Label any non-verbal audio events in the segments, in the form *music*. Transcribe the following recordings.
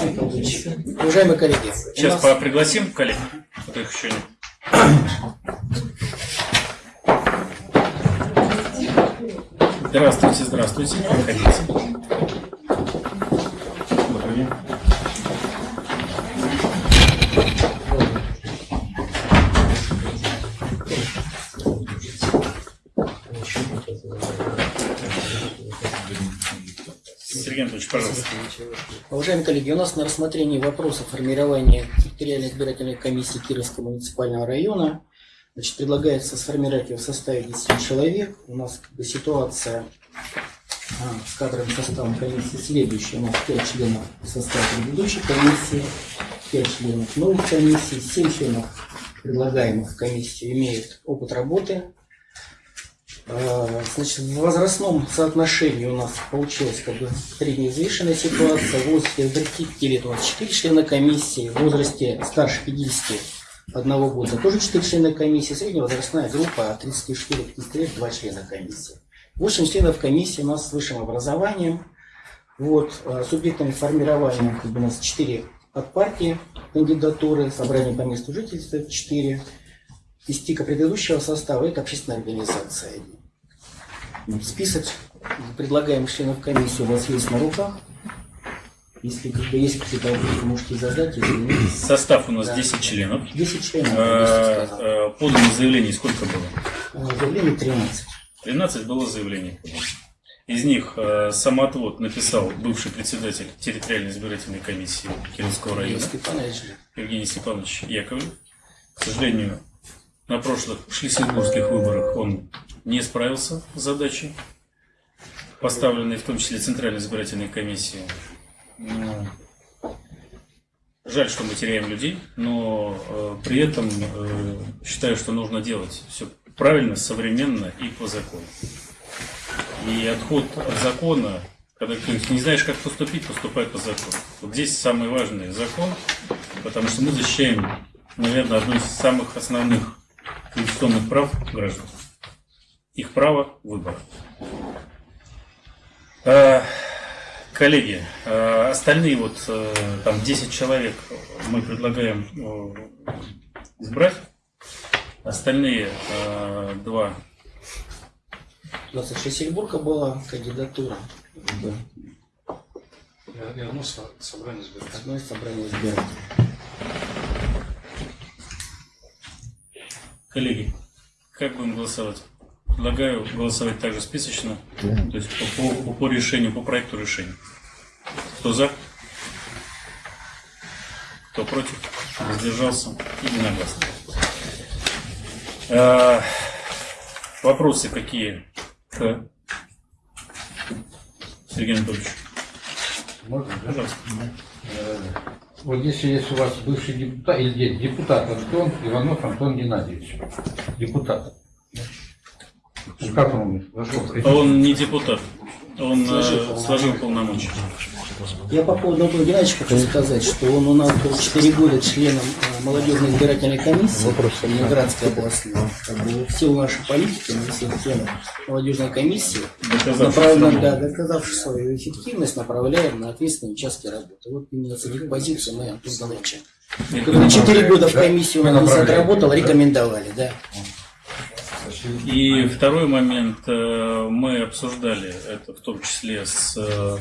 Уважаемые коллеги, Сейчас нас... пригласим коллег, а их еще нет. Здравствуйте, здравствуйте. Проходите. Сергей Анатольевич, пожалуйста. Уважаемые коллеги, у нас на рассмотрении вопроса формирования территориальной избирательной комиссии Кировского муниципального района. Значит, предлагается сформировать ее в составе 10 человек. У нас как бы, ситуация а, с кадровым составом комиссии следующая. У нас 5 членов состава предыдущей комиссии, 5 членов новых комиссий, 7 членов предлагаемых в комиссию имеют опыт работы значит, в возрастном соотношении у нас получилась как бы средневзвешенная ситуация. В возрасте 35 лет у нас 4 члена комиссии, в возрасте старше 51 года тоже 4 члена комиссии, средняя возрастная группа от 34-50 лет 2 члена комиссии. 8 членов комиссии у нас с высшим образованием. Вот, а, субъектами формирования как бы, у нас 4 от партии кандидатуры, собрание по месту жительства 4 из тика предыдущего состава это общественная организация. Список предлагаемых членов комиссии у вас есть на руках. Если как бы, есть какие-то вопросы, можете задать. Если нет. Состав у нас да. 10 членов. 10 членов. А, а, подано заявлений сколько было? Заявлений 13. 13 было заявлений. Из них э, самоотвод написал бывший председатель территориальной избирательной комиссии Кировского района Степанович. Евгений Степанович Яковлев. К сожалению, на прошлых шлиссельбургских выборах он не справился с задачей, поставленной в том числе Центральной избирательной комиссией. Ну, жаль, что мы теряем людей, но э, при этом э, считаю, что нужно делать все правильно, современно и по закону. И отход от закона, когда ты не знаешь, как поступить, поступай по закону. Вот здесь самый важный закон, потому что мы защищаем, наверное, одно из самых основных конституционных прав граждан их право выбора. Э, коллеги, э, остальные вот э, там 10 человек мы предлагаем избрать. Остальные два. У нас еще Сельбурга была кандидатура. И одно собрание избирателей. Одно собрание избирателей. Коллеги, как будем голосовать? Предлагаю голосовать также списочно, да. то есть по, по, по решению, по проекту решения. Кто за? Кто против? Воздержался? Единогласно. А, вопросы какие к Сергею Анатольевичу? Можно, пожалуйста. Э, вот если есть у вас бывший депутат, или депутат Антон Иванов Антон Геннадьевич, депутат, как он Он не депутат. Он сложил, сложил полномочия. Я по поводу Антона Геннадьевича хочу сказать, что он у нас был 4 года членом э, молодежной избирательной комиссии Ленинградской области. Как бы все наши политики, мы все члены молодежной комиссии, направляем, да, доказавши свою эффективность, направляем на ответственные участки работы. Вот именно с этих позиций мы Антон Геннадьевича. Когда 4 года в комиссии у нас отработал, рекомендовали, да. И второй момент, э, мы обсуждали это в том числе с э,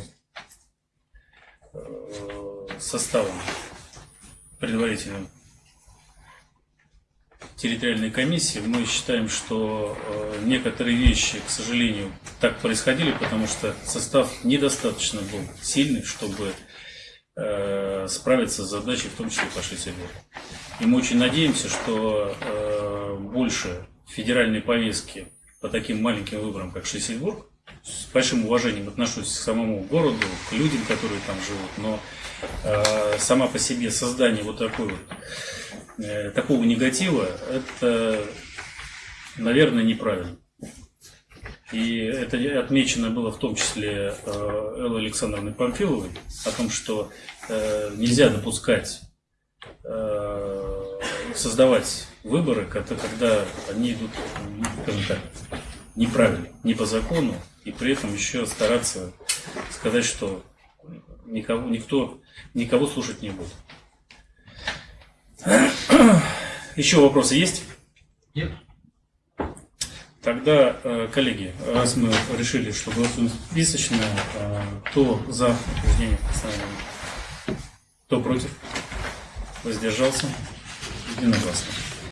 составом предварительным территориальной комиссии. Мы считаем, что э, некоторые вещи, к сожалению, так происходили, потому что состав недостаточно был сильный, чтобы справиться с задачей, в том числе по Шесебуру. И мы очень надеемся, что больше федеральной повестки по таким маленьким выборам, как Шлиссельбург, с большим уважением отношусь к самому городу, к людям, которые там живут, но э, сама по себе создание вот такой вот, э, такого негатива, это, наверное, неправильно. И это отмечено было в том числе э, Эллой Александровной Памфиловой, о том, что э, нельзя допускать э, создавать выборы, когда они идут, скажем так, неправильно, не по закону, и при этом еще стараться сказать, что никого, никто, никого слушать не будет. *clears throat* Еще вопросы есть? Нет? Тогда, э, коллеги, раз мы решили, что голосуем списочно, э, кто за утверждение постановления? Кто против? Воздержался? Единогласно.